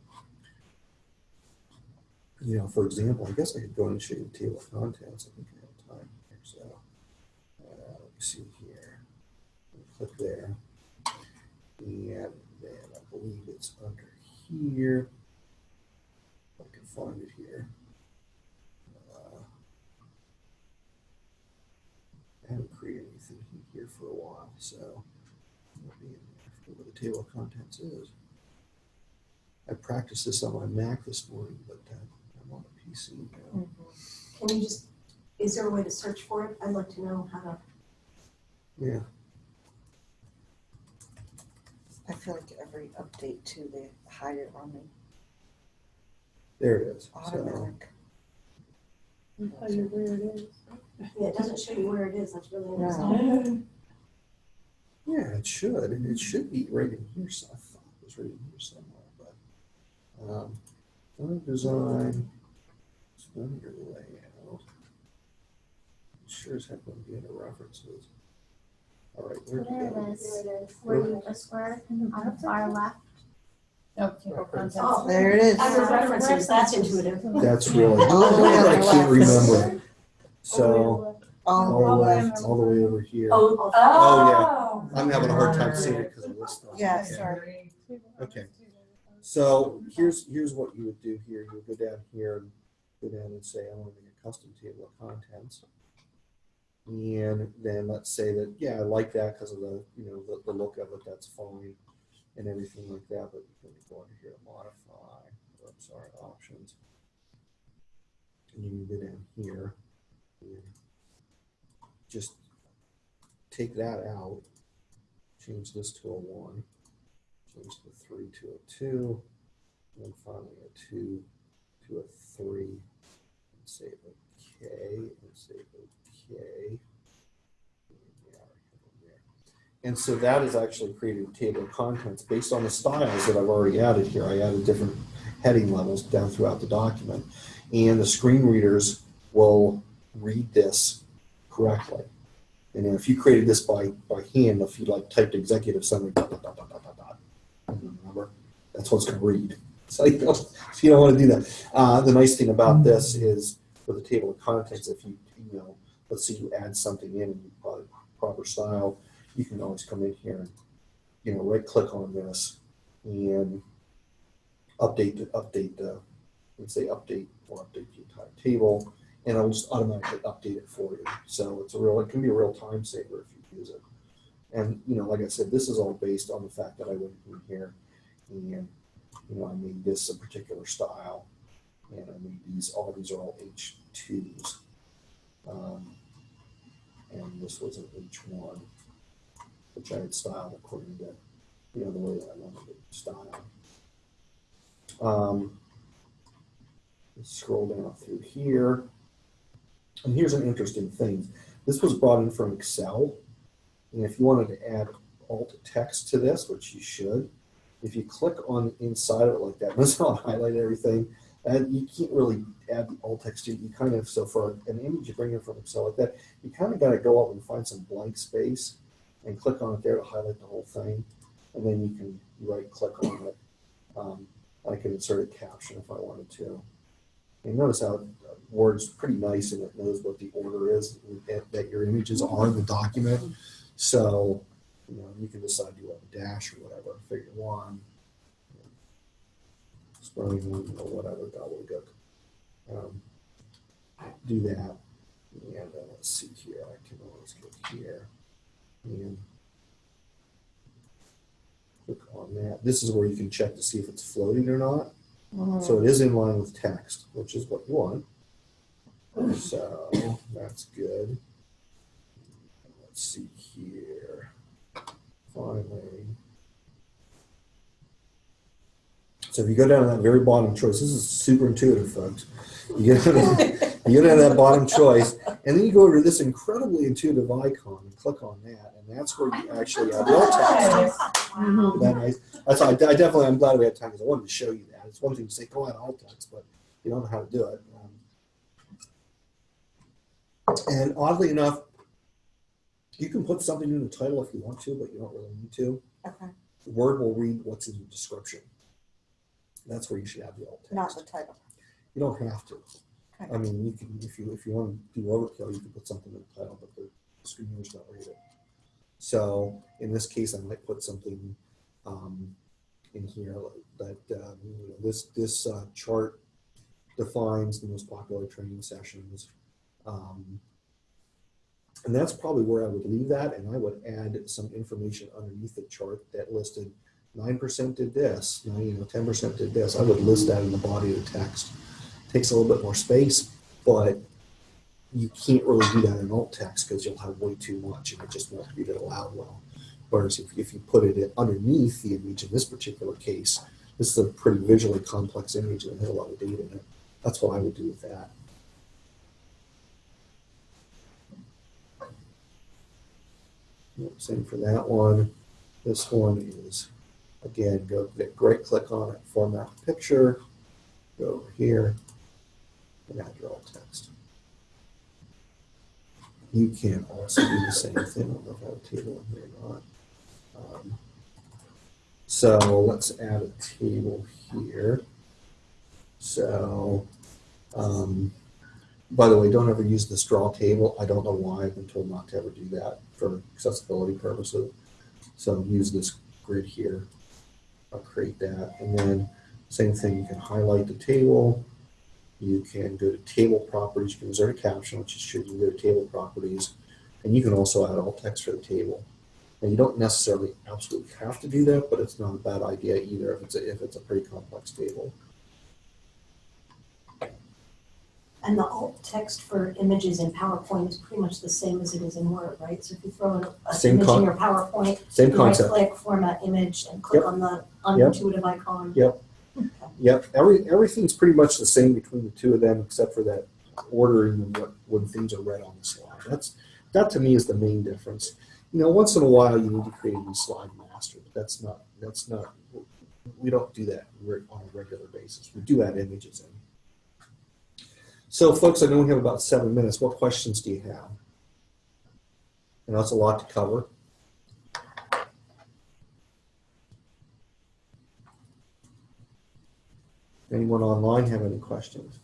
You know, for example, I guess I could go and show you the table of contents. I think I have time here, so. Uh, let me see here. Click there. And then I believe it's under here. I can find it here. Uh, I haven't created anything here for a while, so there. I forget what the table of contents is. I practiced this on my Mac this morning, but uh, I'm on a Can you just, is there a way to search for it? I'd like to know how to, Yeah, I feel like every update to they hide it on me. there it is. So, automatic. I'll tell you where it is. yeah, it doesn't show you where it is. That's really No. interesting. yeah, it should. and It should be right in here. So I thought it was right in here somewhere, but um, font design, it's under layout. It Sure as heck wouldn't be under references. All right, where'd There you it go? is. Where you the square on the far left. Oh, table contents. Oh, There it is. under references, that's intuitive. That's really, All the I can't remember. So, All all the way, Oh, all the way over here. Oh, Oh, oh. oh I'm having a hard time seeing it because of this stuff. Yeah, Okay. sorry. Okay. So here's here's what you would do here. You would go down here and go down and say, I want to make a custom table of contents. And then let's say that, yeah, I like that because of the, you know, the, the look of it, that's fine and everything like that, but you can go under here, to modify, or I'm sorry, options. And you can go down here and just take that out, change this to a one, change the three to a two, and then finally a two to a three, say okay, and okay. And so that is actually creating a table of contents based on the styles that I've already added here. I added different heading levels down throughout the document. And the screen readers will read this correctly. And if you created this by, by hand, if you like typed executive summary, dot, dot, dot, dot, dot, dot, remember, that's what it's going to read. So you don't, you don't want to do that. Uh, the nice thing about this is with the table of contents, if you, you know, let's say you add something in and you put it proper style, you can always come in here and, you know, right click on this and update, the update the, let's say update or update the entire table and it'll just automatically update it for you. So it's a real, it can be a real time saver if you use it. And, you know, like I said, this is all based on the fact that I went in here and, you know, I made this a particular style and these, all these are all H2s. Um, and this was an H1, which I had styled according to, you know, the way that I wanted it styled. Um, scroll down through here. And here's an interesting thing. This was brought in from Excel. And if you wanted to add alt text to this, which you should, if you click on inside of it like that, that's not highlight everything. And you can't really add the alt text to it. You kind of, so for an image you bring in from Excel like that, you kind of got to go up and find some blank space and click on it there to highlight the whole thing. And then you can right click on it. Um, I can insert a caption if I wanted to. And notice how Word's pretty nice and it knows what the order is that, that your images are in the document. So, you know, you can decide you want a dash or whatever, figure one, or whatever, gobbledygook. Um, do that. And uh, let's see here, I can always go here and click on that. This is where you can check to see if it's floating or not. So it is in line with text, which is what you want. So that's good. Let's see here. Finally. So if you go down to that very bottom choice, this is super intuitive, folks. You get, you go down to that bottom choice, and then you go over to this incredibly intuitive icon and click on that, and that's where you actually add alt text. Isn't that nice? That's I, I definitely I'm glad we had time because I wanted to show you that. It's one thing to say go add alt text, but you don't know how to do it. Um, and oddly enough, you can put something in the title if you want to, but you don't really need to. Okay, Word will read what's in the description. That's where you should have the alt text. not the title. You don't have to. Okay. I mean, you can if you if you want to do overkill, you can put something in the title, but the screen reader's not read it. So in this case, I might put something um, in here that um, you know, this this uh, chart defines the most popular training sessions. Um, and that's probably where I would leave that, and I would add some information underneath the chart that listed nine percent did this, you know, ten percent did this. I would list that in the body of the text. It Takes a little bit more space, but you can't really do that in alt text because you'll have way too much and it just won't read it aloud well. Whereas if, if you put it underneath the image in this particular case, this is a pretty visually complex image and it has a lot of data in it. That's what I would do with that. Same for that one. This one is, again, go right click on it, format picture, go over here, and add your alt text. You can also do the same thing. I don't know if I have a table in here or not. Um, so let's add a table here. So um, by the way, don't ever use the straw table. I don't know why. I've been told not to ever do that for accessibility purposes. So use this grid here. I'll create that. And then same thing, you can highlight the table. You can go to table properties. You can insert a caption, which is should you go to table properties. And you can also add alt text for the table. And you don't necessarily absolutely have to do that, but it's not a bad idea either if it's a, if it's a pretty complex table. And the alt text for images in PowerPoint is pretty much the same as it is in Word, right? So if you throw in a Same image in your PowerPoint, Same you right concept. click, format image, and click Yep. on the unintuitive icon. Yep, every, everything's pretty much the same between the two of them, except for that ordering of what, when things are read on the slide. That's, that to me is the main difference. You know, once in a while, you need to create a new slide master, but that's not, that's not, we don't do that on a regular basis. We do add images in. So folks, I know we have about seven minutes. What questions do you have? And that's a lot to cover. Anyone online have any questions?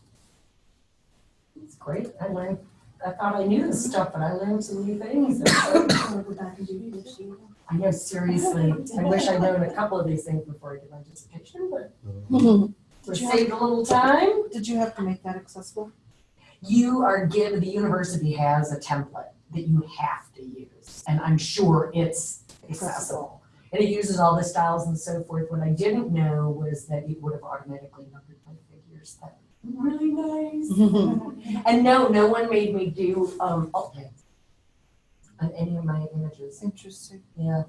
It's great. I learned, I thought I knew this stuff, but I learned some new things. I wanna go back and do this. you know. Seriously. I wish I'd known a couple of these things before I did my dissertation, but mm-hmm. we saved a little time. Did you have to make that accessible? You are given, the university has a template that you have to use, and I'm sure it's accessible. And it uses all the styles and so forth. What I didn't know was that it would have automatically numbered my figures. That really nice. And no, no one made me do um alt text on any of my images. Interesting. Yeah.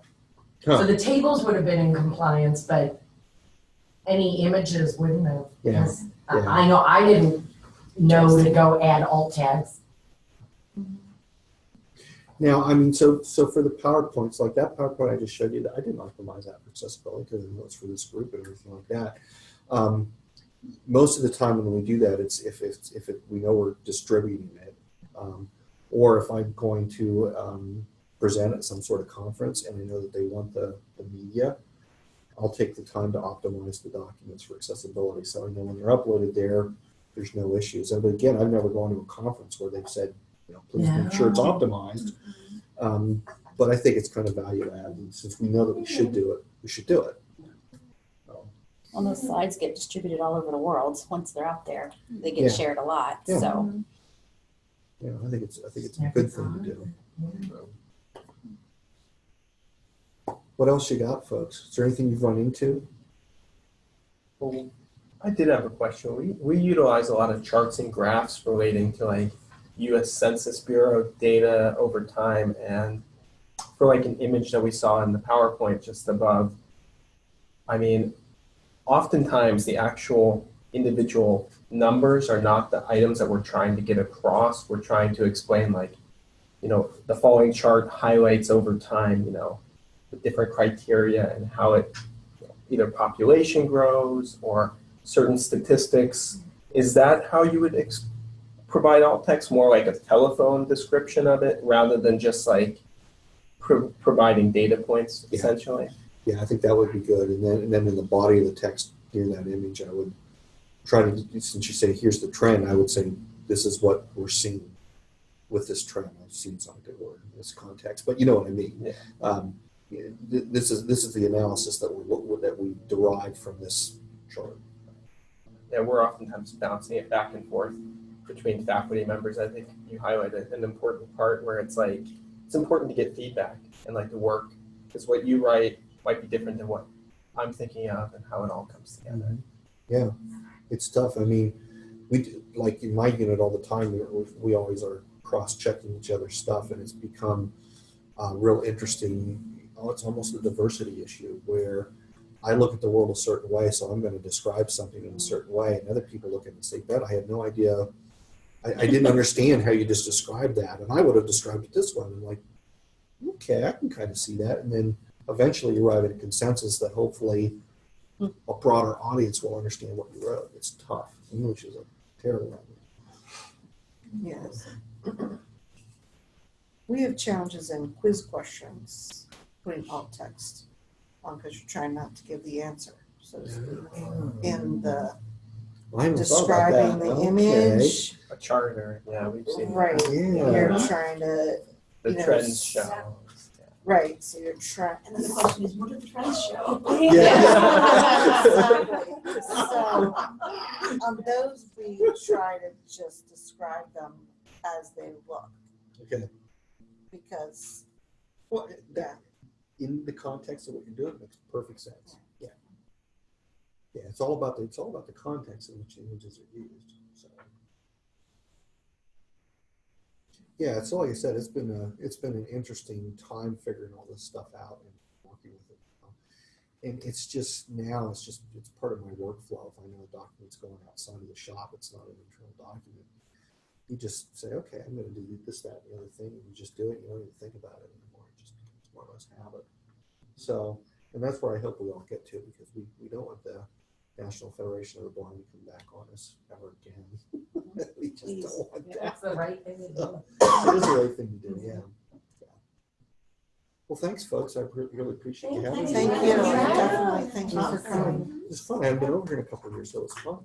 Huh. So the tables would have been in compliance, but any images wouldn't have. Yeah, because yeah. I know, I didn't know to go add alt tags. Now, I mean, so so for the PowerPoints, like that PowerPoint I just showed you, that I didn't optimize that for accessibility because it was for this group and everything like that. Um, most of the time when we do that, it's if it's if it, we know we're distributing it, um, or if I'm going to um, present at some sort of conference and I know that they want the, the media, I'll take the time to optimize the documents for accessibility. So I know when they're uploaded there, there's no issues. And again, I've never gone to a conference where they've said, you know, please make sure it's optimized. Um, but I think it's kind of value add. And since we know that we should do it, we should do it. So, Well, those slides get distributed all over the world. Once they're out there, they get Yeah. shared a lot. Yeah. So yeah, I think it's I think it's a good thing to do. So. What else you got, folks? Is there anything you've run into? Well, I did have a question. We, we utilize a lot of charts and graphs relating to like US Census Bureau data over time and for like an image that we saw in the PowerPoint just above, I mean, oftentimes the actual individual numbers are not the items that we're trying to get across. We're trying to explain like, you know, the following chart highlights over time, you know, the different criteria and how it either population grows or certain statistics. Is that how you would ex- provide alt text, more like a telephone description of it rather than just like pro- providing data points Yeah. essentially? Yeah, I think that would be good. And then, and then in the body of the text near that image, I would try to, since you say, here's the trend, I would say, this is what we're seeing with this trend. I've seen good word in this context, but you know what I mean. Yeah. Um, this is, this is the analysis that we, that we derived from this chart. Yeah, we're oftentimes bouncing it back and forth between faculty members. I think you highlighted an important part where it's like it's important to get feedback and like the work because what you write might be different than what I'm thinking of and how it all comes together. Yeah, it's tough. I mean, we do, like in my unit all the time. We, we always are cross-checking each other's stuff, and it's become uh, real interesting. Oh, it's almost a diversity issue where I look at the world a certain way, so I'm going to describe something in a certain way, and other people look at it and say, "Bet I had no idea. I, I didn't understand how you just described that, and I would have described it this way." And I'm like, "Okay, I can kind of see that," and then eventually you arrive at a consensus that hopefully a broader audience will understand what you wrote. It's tough. English is a terrible language. Yes. We have challenges in quiz questions, putting alt text on because you're trying not to give the answer, so to speak, in the I haven't thought about describing that. the Okay. image. A charter, yeah, we've seen Right, yeah. you're trying to, the you know, trends s- show. Right, so you're trying. And then the question is, what do the trends show? Yeah. Exactly. So, on those, we try to just describe them as they look, Okay. because, Well, that, in the context of what you're doing, makes perfect sense. Yeah. Yeah, it's all about the, it's all about the context in which images are used, so. Yeah, it's like I said, it's been a, it's been an interesting time figuring all this stuff out and working with it. And it's just, now, it's just, it's part of my workflow. If I know a document's going outside of the shop, it's not an internal document. You just say, okay, I'm gonna do this, that, and the other thing, and you just do it, you don't even think about it anymore, it just becomes more or less habit. So, and that's where I hope we all get to, because we, we don't want the National Federation of the Blind to come back on us ever again. We just Please. don't want that. That's the right thing to do. It is the right thing to do, yeah. Yeah. Well, thanks, folks, I really appreciate you having me. thank you, definitely, thank you for coming. It's fun, I haven't been over here in a couple of years, so it's fun.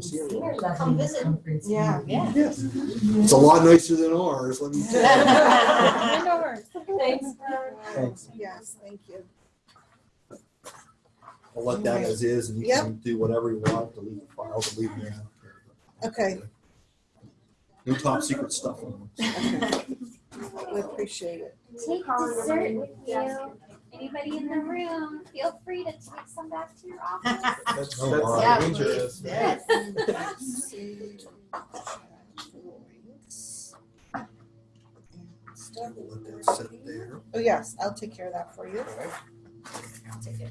See everyone. Come visit. Yeah. Yeah. Yes, it's a lot nicer than ours, let me tell you. Thanks. Thanks. Yes, thank you. I'll let that as is, and you Yep. can do whatever you want, delete the files, leave them out. Okay. No top secret stuff on them. Okay. We appreciate it. Take dessert with you. Anybody in the room, feel free to take some back to your office. That's, Oh, that's wow. yeah, dangerous. Yes. We'll let that sit there. Oh, yes, I'll take care of that for you. All right. Take it.